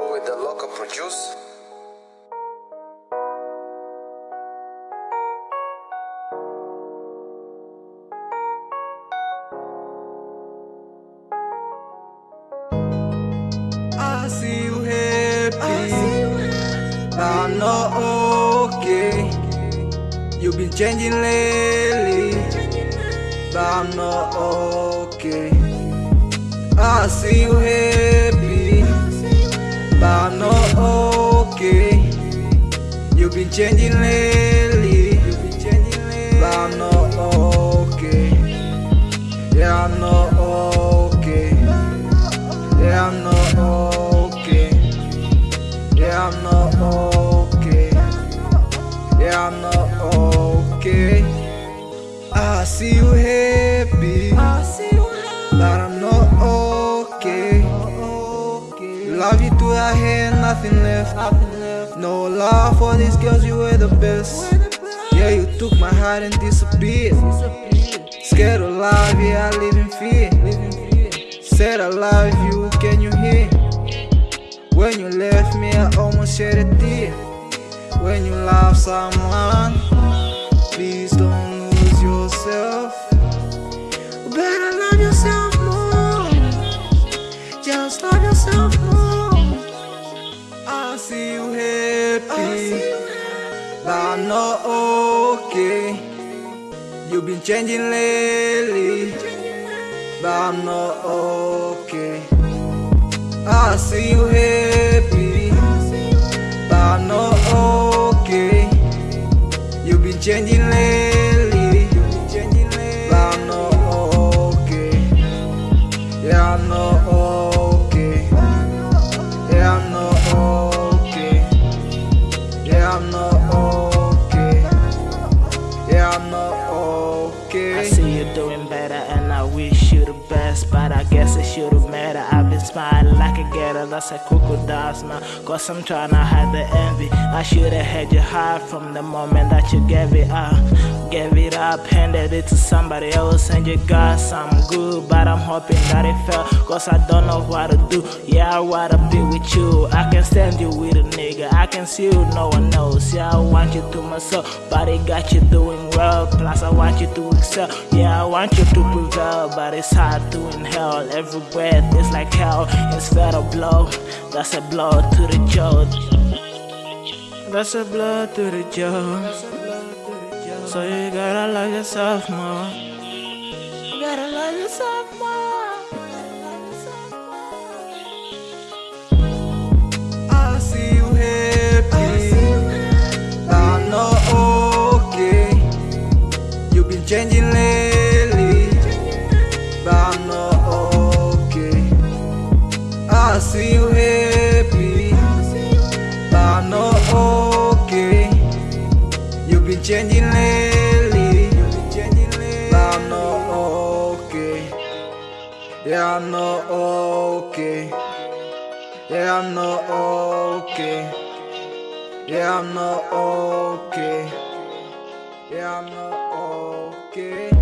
with the local produce. I see you happy, but I'm not okay. You've been changing lately, but I'm not okay. I see you happy, Been changing lately, but I'm not okay. Yeah, I'm not okay. Yeah, I'm not okay. Yeah, I'm not okay. Yeah, I'm not okay. I see you happy, but I'm not okay. Love you to I had nothing left. No love for these girls, you were the best. Yeah, you took my heart and disappeared. Scared of love, yeah, I live in fear. Said I love you, can you hear? When you left me, I almost shed a tear. When you love someone, please don't lose yourself. You better love yourself more. Just love yourself more. I see you happy, but I'm not okay. You've been changing lately, but I'm not okay. I see you happy, but I'm not okay. You've been changing lately, should've been smiling like a gator, that's a crocodile smile Cause I'm trying to hide the envy. I should've had you high from the moment that you gave it up. Gave it up, handed it to somebody else And you got some good But I'm hoping that it fell. Cause I don't know what to do. Yeah, I wanna be with you. I can stand you with a nigga. I can see you, no one knows. Yeah, I want you to myself. But it got you doing well Plus I want you to excel. Yeah, I want you to prevail But it's hard to inhale Every breath is like hell Instead of blow. That's a blow to the jaw. That's a blow to the jaw. So you gotta love yourself more. You gotta love yourself more. I see you happy, I'm not okay. You've been changing I see you happy, but I'm not okay. You've been changing lately, but I'm not okay. Yeah, I'm not okay. Yeah, I'm not okay. Yeah, I'm not okay. Yeah, I'm not okay.